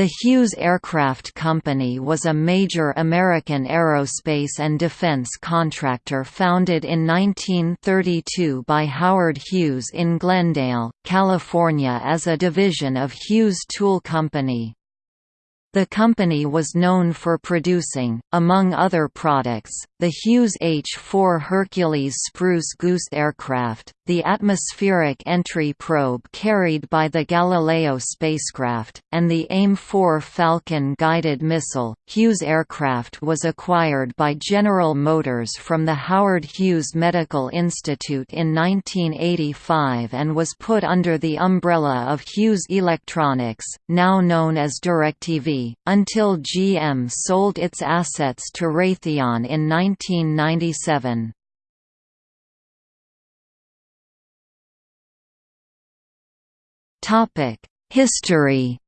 The Hughes Aircraft Company was a major American aerospace and defense contractor founded in 1932 by Howard Hughes in Glendale, California as a division of Hughes Tool Company. The company was known for producing, among other products, the Hughes H-4 Hercules Spruce Goose aircraft, the atmospheric entry probe carried by the Galileo spacecraft, and the AIM-4 Falcon guided missile. Hughes aircraft was acquired by General Motors from the Howard Hughes Medical Institute in 1985 and was put under the umbrella of Hughes Electronics, now known as DirecTV, until GM sold its assets to Raytheon in 1997. History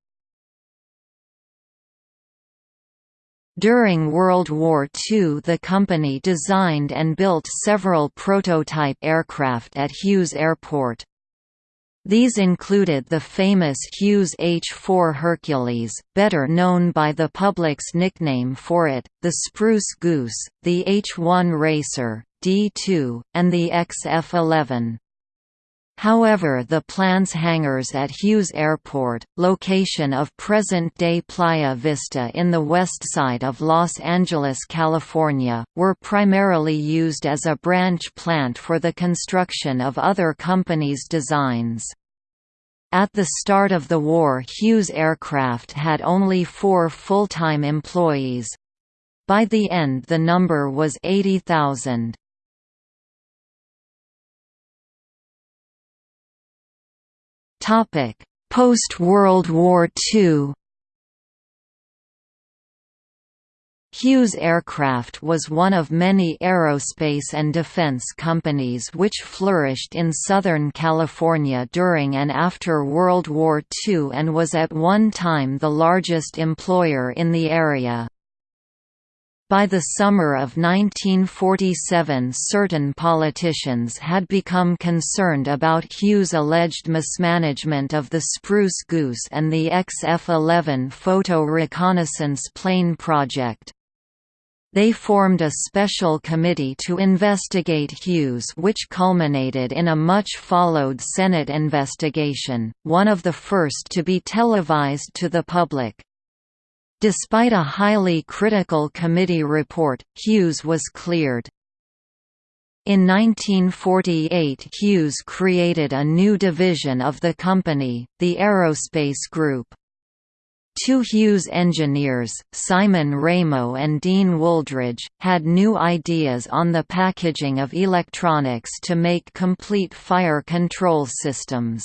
During World War II the company designed and built several prototype aircraft at Hughes Airport. These included the famous Hughes H-4 Hercules, better known by the public's nickname for it, the Spruce Goose, the H-1 Racer, D-2, and the XF-11. However the plans hangars at Hughes Airport, location of present-day Playa Vista in the west side of Los Angeles, California, were primarily used as a branch plant for the construction of other companies' designs. At the start of the war Hughes Aircraft had only four full-time employees. By the end the number was 80,000. Post-World War II Hughes Aircraft was one of many aerospace and defense companies which flourished in Southern California during and after World War II and was at one time the largest employer in the area. By the summer of 1947 certain politicians had become concerned about Hughes' alleged mismanagement of the Spruce Goose and the XF-11 photo reconnaissance plane project. They formed a special committee to investigate Hughes which culminated in a much-followed Senate investigation, one of the first to be televised to the public. Despite a highly critical committee report, Hughes was cleared. In 1948 Hughes created a new division of the company, the Aerospace Group. Two Hughes engineers, Simon Ramo and Dean Wooldridge, had new ideas on the packaging of electronics to make complete fire control systems.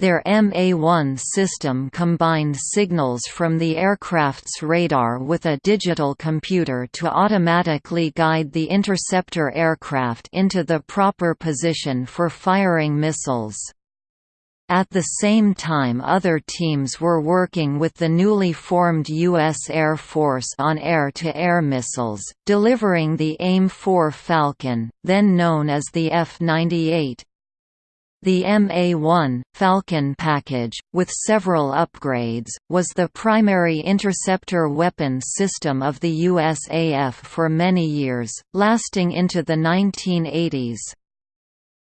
Their MA-1 system combined signals from the aircraft's radar with a digital computer to automatically guide the interceptor aircraft into the proper position for firing missiles. At the same time other teams were working with the newly formed U.S. Air Force on air-to-air -air missiles, delivering the AIM-4 Falcon, then known as the F-98, the MA-1, Falcon package, with several upgrades, was the primary interceptor weapon system of the USAF for many years, lasting into the 1980s.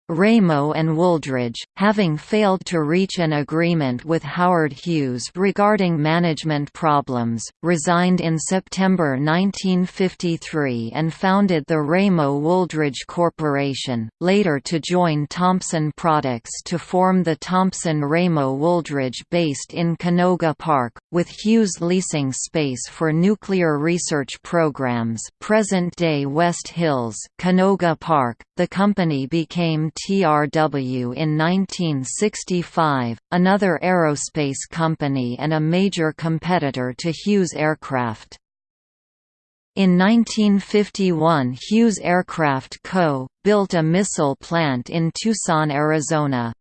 Ramo and Wooldridge, having failed to reach an agreement with Howard Hughes regarding management problems, resigned in September 1953 and founded the Ramo-Wooldridge Corporation, later to join Thompson Products to form the Thompson Ramo Wooldridge based in Canoga Park, with Hughes leasing space for nuclear research programs present-day West Hills, Canoga Park. The company became TRW in 1965, another aerospace company and a major competitor to Hughes Aircraft. In 1951 Hughes Aircraft Co. built a missile plant in Tucson, Arizona.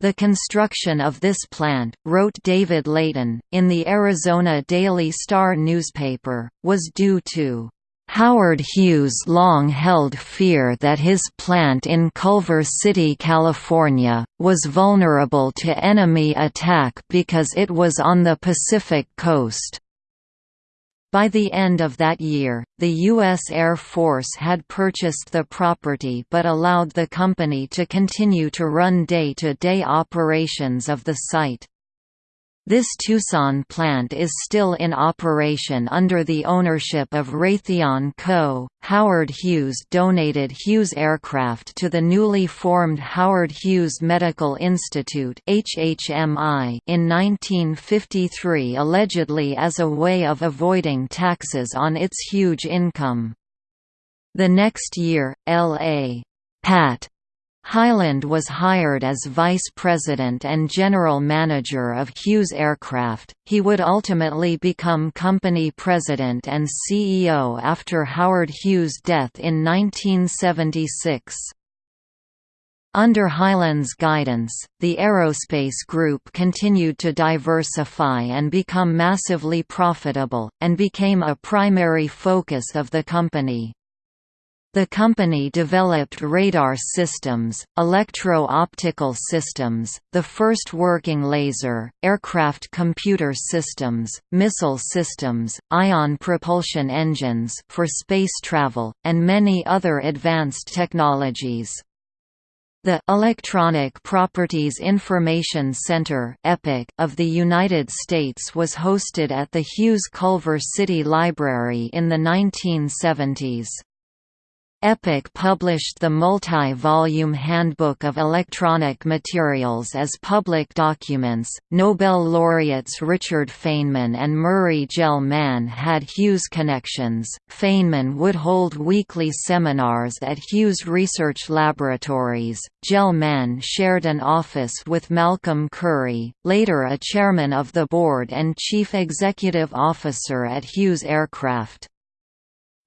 The construction of this plant, wrote David Leighton, in the Arizona Daily Star newspaper, was due to Howard Hughes long held fear that his plant in Culver City, California, was vulnerable to enemy attack because it was on the Pacific coast. By the end of that year, the U.S. Air Force had purchased the property but allowed the company to continue to run day-to-day -day operations of the site. This Tucson plant is still in operation under the ownership of Raytheon Co. Howard Hughes donated Hughes aircraft to the newly formed Howard Hughes Medical Institute (HHMI) in 1953 allegedly as a way of avoiding taxes on its huge income. The next year, L.A. Pat Hyland was hired as vice president and general manager of Hughes Aircraft. He would ultimately become company president and CEO after Howard Hughes' death in 1976. Under Hyland's guidance, the aerospace group continued to diversify and become massively profitable, and became a primary focus of the company. The company developed radar systems, electro-optical systems, the first working laser, aircraft computer systems, missile systems, ion propulsion engines for space travel, and many other advanced technologies. The Electronic Properties Information Center of the United States was hosted at the Hughes Culver City Library in the 1970s. EPIC published the multi-volume Handbook of Electronic Materials as public documents. Nobel laureates Richard Feynman and Murray Gell-Mann had Hughes connections. Feynman would hold weekly seminars at Hughes Research Laboratories. Gell-Mann shared an office with Malcolm Currie, later a chairman of the board and chief executive officer at Hughes Aircraft.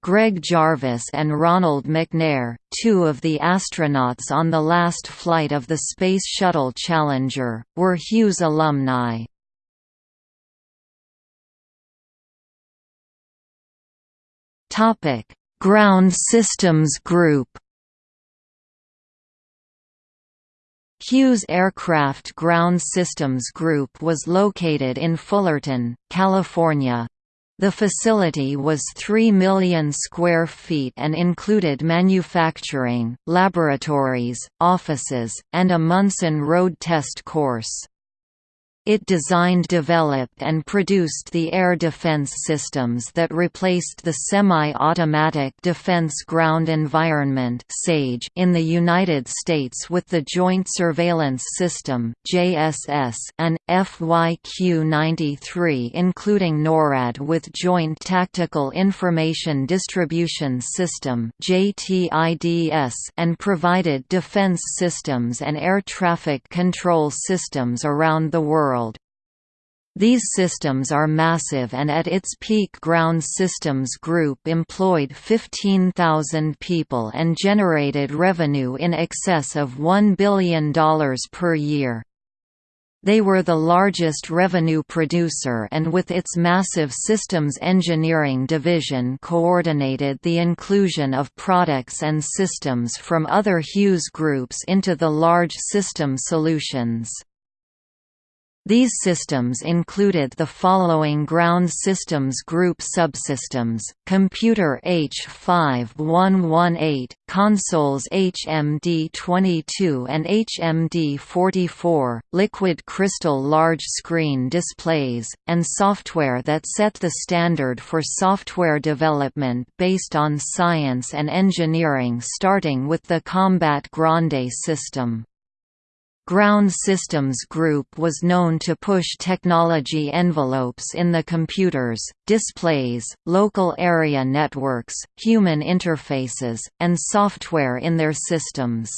Greg Jarvis and Ronald McNair, two of the astronauts on the last flight of the Space Shuttle Challenger, were Hughes alumni. Ground Systems Group Hughes Aircraft Ground Systems Group was located in Fullerton, California, the facility was 3 million square feet and included manufacturing, laboratories, offices, and a Munson Road test course. It designed developed and produced the air defense systems that replaced the Semi-Automatic Defense Ground Environment in the United States with the Joint Surveillance System and FYQ-93 including NORAD with Joint Tactical Information Distribution System and provided defense systems and air traffic control systems around the world world. These systems are massive and at its peak Ground Systems Group employed 15,000 people and generated revenue in excess of $1 billion per year. They were the largest revenue producer and with its massive systems engineering division coordinated the inclusion of products and systems from other Hughes groups into the large system solutions. These systems included the following Ground Systems Group subsystems, Computer H5118, consoles HMD22 and HMD44, liquid crystal large screen displays, and software that set the standard for software development based on science and engineering starting with the Combat Grande system. Ground Systems Group was known to push technology envelopes in the computers, displays, local area networks, human interfaces, and software in their systems.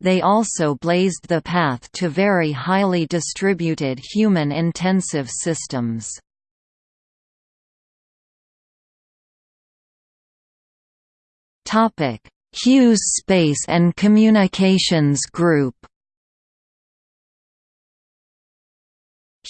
They also blazed the path to very highly distributed human-intensive systems. Hughes Space and Communications Group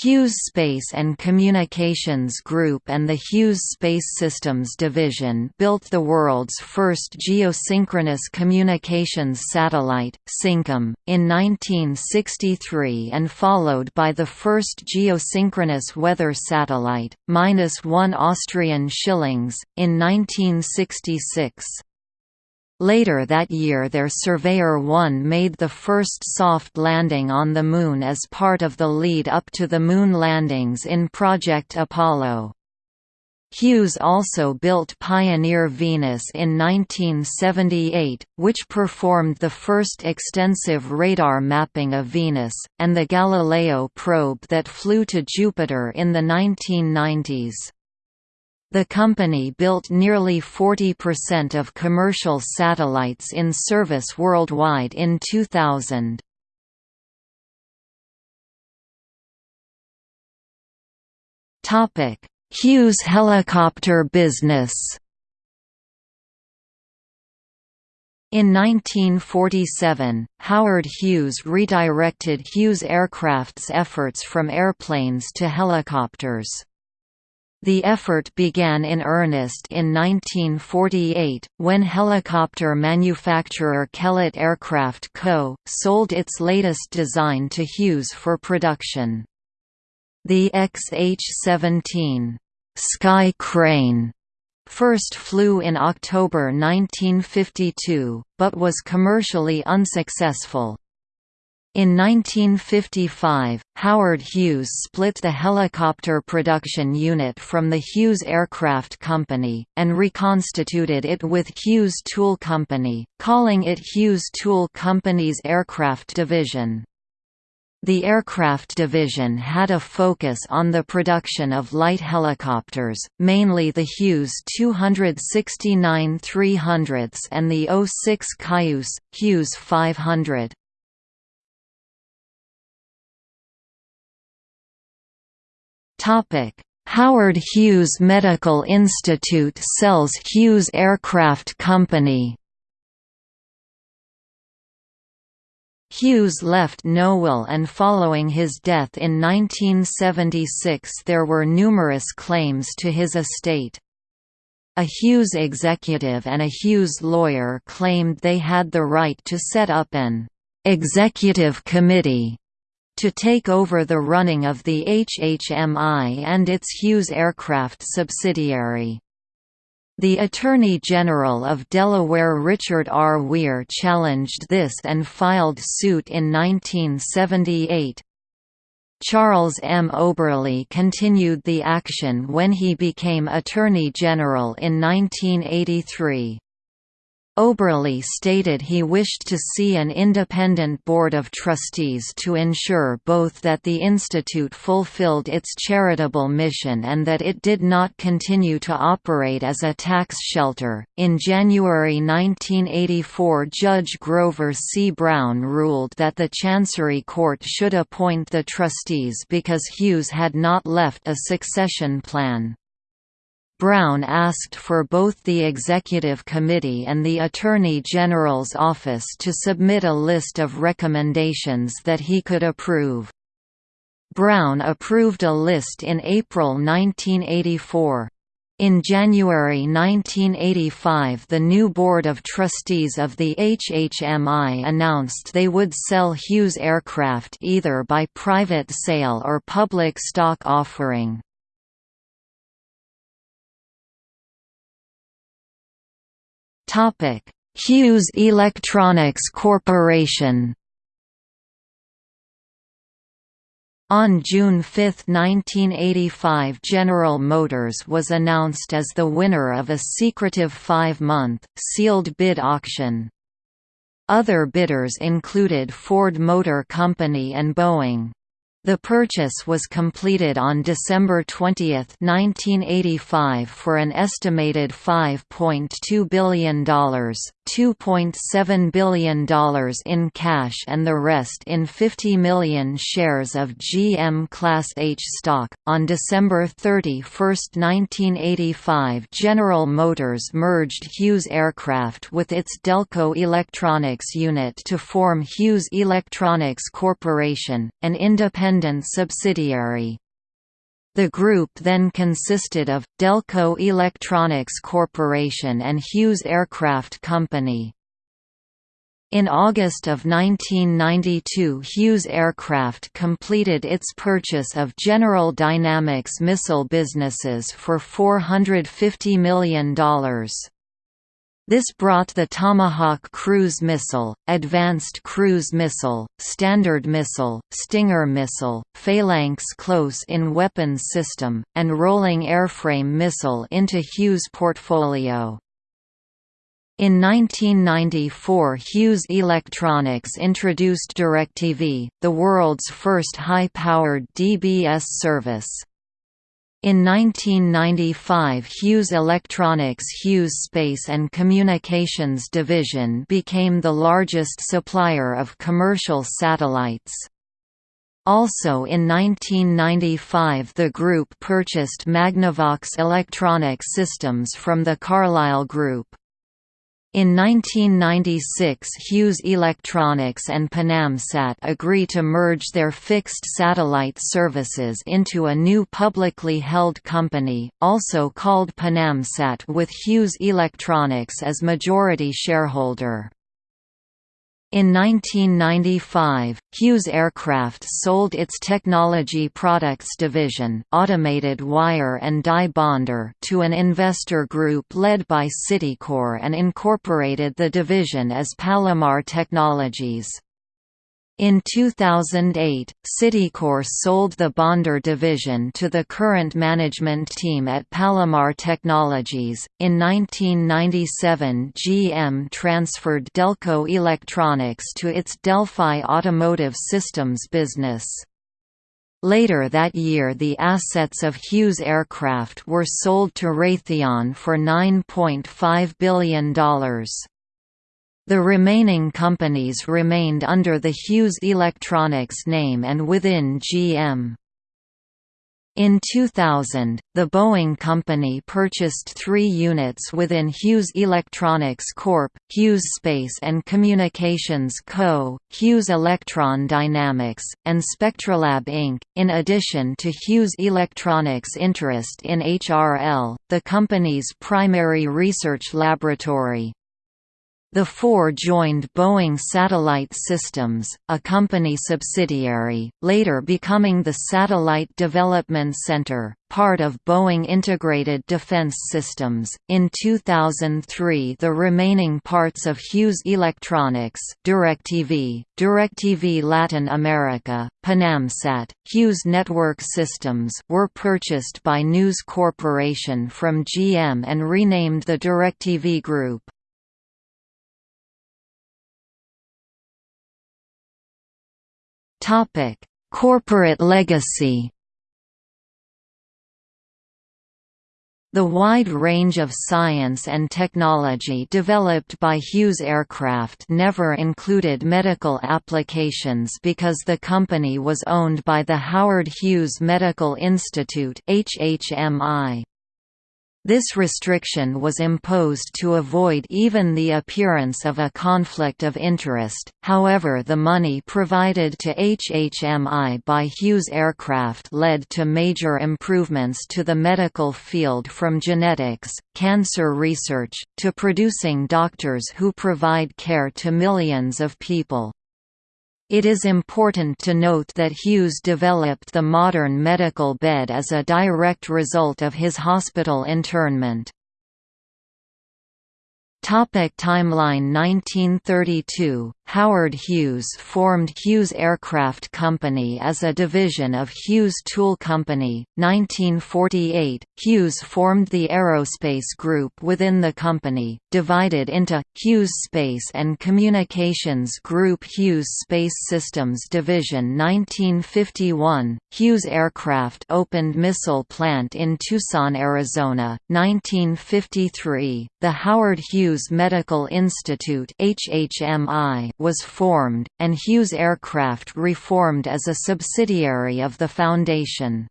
Hughes Space and Communications Group and the Hughes Space Systems Division built the world's first geosynchronous communications satellite, SYNCOM, in 1963 and followed by the first geosynchronous weather satellite, minus one Austrian shillings, in 1966. Later that year their Surveyor 1 made the first soft landing on the Moon as part of the lead-up to the Moon landings in Project Apollo. Hughes also built Pioneer Venus in 1978, which performed the first extensive radar mapping of Venus, and the Galileo probe that flew to Jupiter in the 1990s. The company built nearly 40% of commercial satellites in service worldwide in 2000. Hughes helicopter business In 1947, Howard Hughes redirected Hughes Aircraft's efforts from airplanes to helicopters. The effort began in earnest in 1948, when helicopter manufacturer Kellett Aircraft Co. sold its latest design to Hughes for production. The XH-17 Sky Crane first flew in October 1952, but was commercially unsuccessful. In 1955, Howard Hughes split the helicopter production unit from the Hughes Aircraft Company, and reconstituted it with Hughes Tool Company, calling it Hughes Tool Company's Aircraft Division. The aircraft division had a focus on the production of light helicopters, mainly the Hughes 269-300s and the 06 Cayuse, Hughes 500. Howard Hughes Medical Institute sells Hughes Aircraft Company. Hughes left no will and following his death in 1976 there were numerous claims to his estate. A Hughes executive and a Hughes lawyer claimed they had the right to set up an «executive committee» to take over the running of the HHMI and its Hughes Aircraft subsidiary. The Attorney General of Delaware Richard R. Wier challenged this and filed suit in 1978. Charles M. Oberle continued the action when he became Attorney General in 1983. Oberle stated he wished to see an independent board of trustees to ensure both that the institute fulfilled its charitable mission and that it did not continue to operate as a tax shelter. In January 1984, Judge Grover C. Brown ruled that the Chancery Court should appoint the trustees because Hughes had not left a succession plan. Brown asked for both the Executive Committee and the Attorney General's office to submit a list of recommendations that he could approve. Brown approved a list in April 1984. In January 1985 the new Board of Trustees of the HHMI announced they would sell Hughes aircraft either by private sale or public stock offering. Topic: Hughes Electronics Corporation. On June 5, 1985 General Motors was announced as the winner of a secretive five-month, sealed bid auction. Other bidders included Ford Motor Company and Boeing. The purchase was completed on December 20, 1985 for an estimated $5.2 billion. $2.7 billion in cash and the rest in 50 million shares of GM Class H stock. On December 31, 1985, General Motors merged Hughes Aircraft with its Delco Electronics unit to form Hughes Electronics Corporation, an independent subsidiary. The group then consisted of, Delco Electronics Corporation and Hughes Aircraft Company. In August of 1992 Hughes Aircraft completed its purchase of General Dynamics missile businesses for $450 million. This brought the Tomahawk cruise missile, Advanced Cruise Missile, Standard Missile, Stinger Missile, Phalanx Close-in Weapons System, and Rolling Airframe Missile into Hughes' portfolio. In 1994 Hughes Electronics introduced DirecTV, the world's first high-powered DBS service. In 1995 Hughes Electronics Hughes Space and Communications Division became the largest supplier of commercial satellites. Also in 1995 the group purchased Magnavox Electronic Systems from the Carlyle Group. In 1996 Hughes Electronics and PanamSat agree to merge their fixed satellite services into a new publicly held company, also called PanamSat with Hughes Electronics as majority shareholder. In 1995, Hughes Aircraft sold its Technology Products division automated wire and die bonder to an investor group led by Citicorp and incorporated the division as Palomar Technologies. In 2008, Citicorp sold the Bonder division to the current management team at Palomar Technologies. In 1997, GM transferred Delco Electronics to its Delphi Automotive Systems business. Later that year the assets of Hughes Aircraft were sold to Raytheon for $9.5 billion. The remaining companies remained under the Hughes Electronics name and within GM. In 2000, the Boeing Company purchased three units within Hughes Electronics Corp., Hughes Space and Communications Co., Hughes Electron Dynamics, and Spectrolab Inc., in addition to Hughes Electronics' interest in HRL, the company's primary research laboratory. The four joined Boeing Satellite Systems, a company subsidiary, later becoming the Satellite Development Center, part of Boeing Integrated Defense Systems. In 2003, the remaining parts of Hughes Electronics, DirecTV, DirecTV Latin America, PanamSat, Hughes Network Systems were purchased by News Corporation from GM and renamed the DirecTV Group. Topic: Corporate legacy. The wide range of science and technology developed by Hughes Aircraft never included medical applications because the company was owned by the Howard Hughes Medical Institute HHMI. This restriction was imposed to avoid even the appearance of a conflict of interest, however the money provided to HHMI by Hughes Aircraft led to major improvements to the medical field from genetics, cancer research, to producing doctors who provide care to millions of people. It is important to note that Hughes developed the modern medical bed as a direct result of his hospital internment. Topic timeline 1932, Howard Hughes formed Hughes Aircraft Company as a division of Hughes Tool Company. 1948, Hughes formed the Aerospace Group within the company, divided into Hughes Space and Communications Group Hughes Space Systems Division 1951, Hughes Aircraft opened missile plant in Tucson, Arizona, 1953, the Howard Hughes Medical Institute HHMI was formed, and Hughes Aircraft reformed as a subsidiary of the foundation.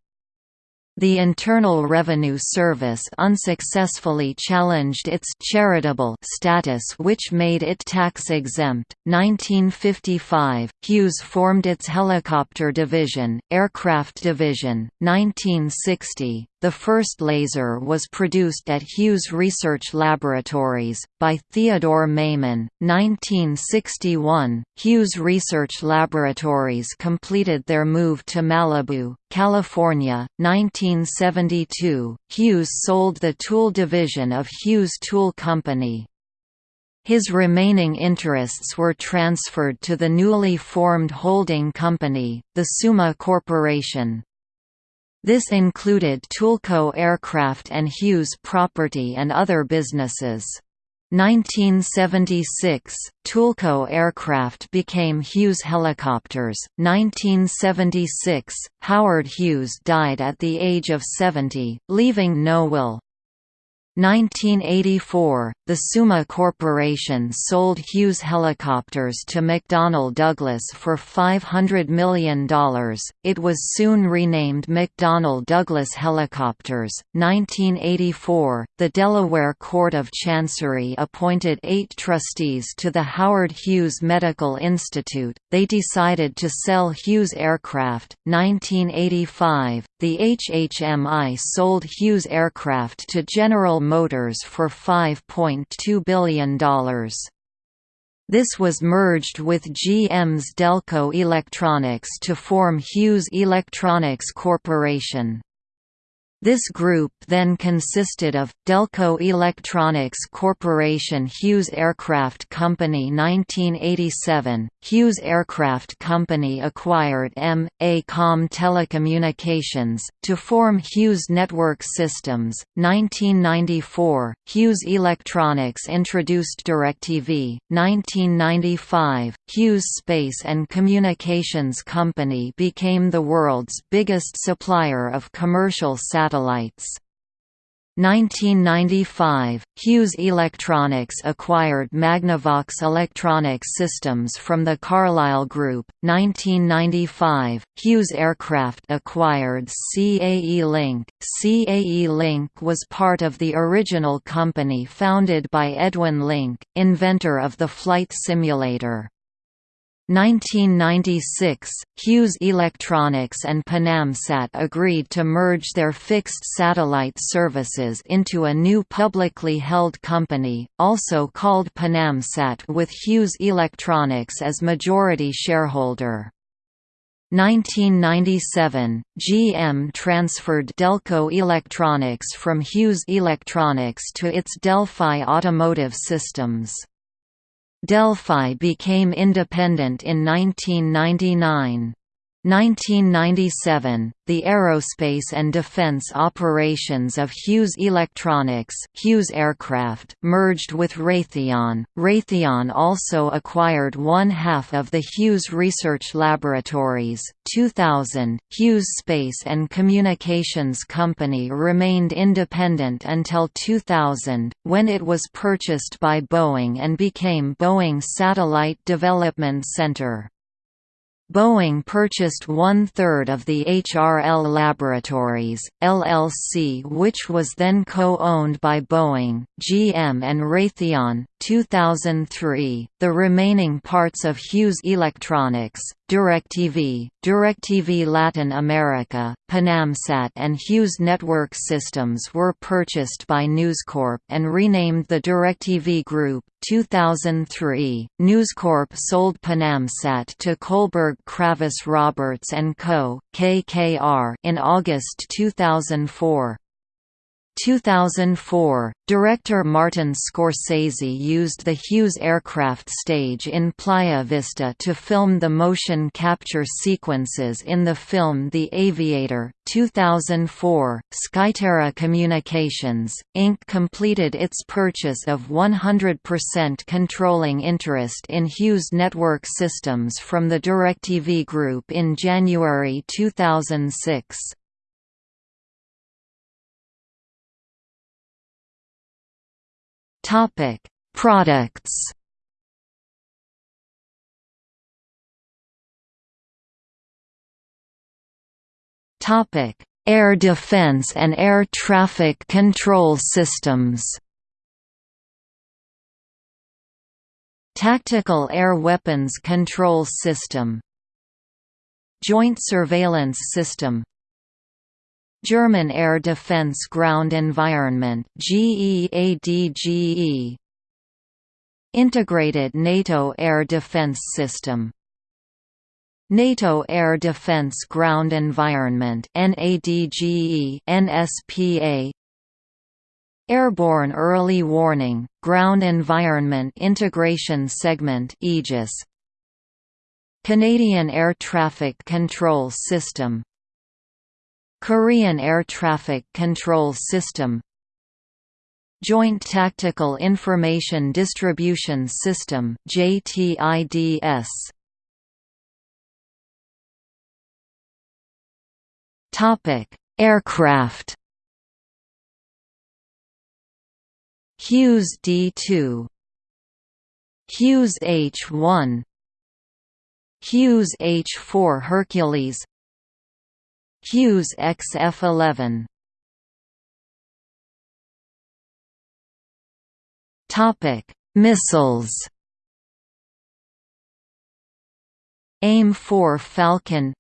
The Internal Revenue Service unsuccessfully challenged its charitable status which made it tax-exempt. 1955, Hughes formed its helicopter division, Aircraft Division. 1960, the first laser was produced at Hughes Research Laboratories, by Theodore Maiman. 1961, Hughes Research Laboratories completed their move to Malibu, California. 1972, Hughes sold the tool division of Hughes Tool Company. His remaining interests were transferred to the newly formed holding company, the Summa Corporation. This included Toolco Aircraft and Hughes Property and other businesses. 1976, Toolco Aircraft became Hughes Helicopters. 1976, Howard Hughes died at the age of 70, leaving no will. 1984, the Summa Corporation sold Hughes helicopters to McDonnell Douglas for $500 million. It was soon renamed McDonnell Douglas Helicopters. 1984, the Delaware Court of Chancery appointed eight trustees to the Howard Hughes Medical Institute. They decided to sell Hughes Aircraft. 1985, the HHMI sold Hughes Aircraft to General Motors for $5.2 billion. This was merged with GM's Delco Electronics to form Hughes Electronics Corporation. This group then consisted of, Delco Electronics Corporation Hughes Aircraft Company 1987, Hughes Aircraft Company acquired M. A. Com Telecommunications, to form Hughes Network Systems, 1994, Hughes Electronics introduced DirecTV, 1995, Hughes Space and Communications Company became the world's biggest supplier of commercial satellites satellites. 1995, Hughes Electronics acquired Magnavox Electronics Systems from the Carlyle Group. 1995, Hughes Aircraft acquired CAE Link. CAE Link was part of the original company founded by Edwin Link, inventor of the flight simulator. 1996, Hughes Electronics and Panamsat agreed to merge their fixed satellite services into a new publicly held company, also called Panamsat with Hughes Electronics as majority shareholder. 1997, GM transferred Delco Electronics from Hughes Electronics to its Delphi Automotive Systems. Delphi became independent in 1999. 1997, the aerospace and defense operations of Hughes Electronics Hughes Aircraft merged with Raytheon. Raytheon also acquired one half of the Hughes Research Laboratories. 2000, Hughes Space and Communications Company remained independent until 2000, when it was purchased by Boeing and became Boeing Satellite Development Center. Boeing purchased one-third of the HRL Laboratories, LLC which was then co-owned by Boeing, GM and Raytheon. 2003, the remaining parts of Hughes Electronics, DirecTV, DirecTV Latin America, Panamsat and Hughes Network Systems were purchased by News Corp and renamed the DirecTV Group. 2003, News Corp sold Panamsat to Kohlberg Kravis Roberts & Co. KKR in August 2004. 2004, director Martin Scorsese used the Hughes aircraft stage in Playa Vista to film the motion capture sequences in the film The Aviator. 2004, Skyterra Communications, Inc. completed its purchase of 100% controlling interest in Hughes Network Systems from the DirecTV Group in January 2006. Topic: Products. Topic: Air defense and air traffic control systems. Tactical Air Weapons Control System Joint Surveillance System German Air Defence Ground Environment GEADGE Integrated NATO Air Defence System. NATO Air Defence Ground Environment NADGE NSPA Airborne Early Warning Ground Environment Integration Segment Aegis. Canadian Air Traffic Control System Korean Air Traffic Control System Joint Tactical Information Distribution System JTIDS Topic Aircraft. Hughes D2 Hughes H1 Hughes H4 Hercules Hughes XF11 Topic: Missiles. AIM-4 Falcon.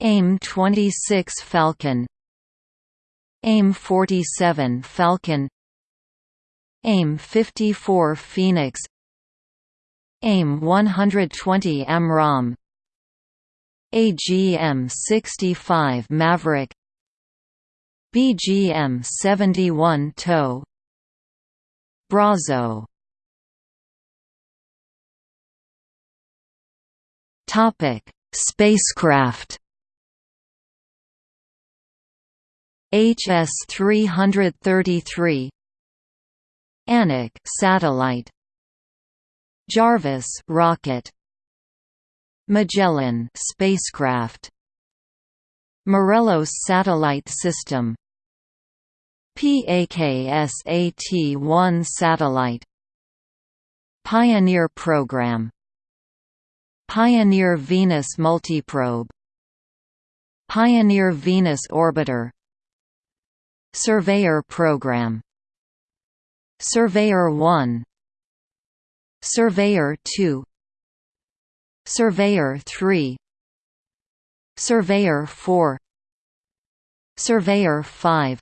AIM-26 Falcon. AIM-47 Falcon. AIM-54 Phoenix. AIM-120 AMRAAM AGM-65 Maverick. BGM-71 TOW. Brazo. Topic: Spacecraft. HS-333 Anik satellite. Jarvis rocket Magellan spacecraft Morelos satellite system PAKSAT-1 satellite Pioneer program Pioneer Venus multiprobe Pioneer Venus orbiter Surveyor program Surveyor 1 Surveyor 2 Surveyor 3 Surveyor 4 Surveyor 5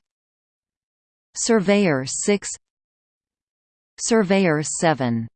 Surveyor 6 Surveyor 7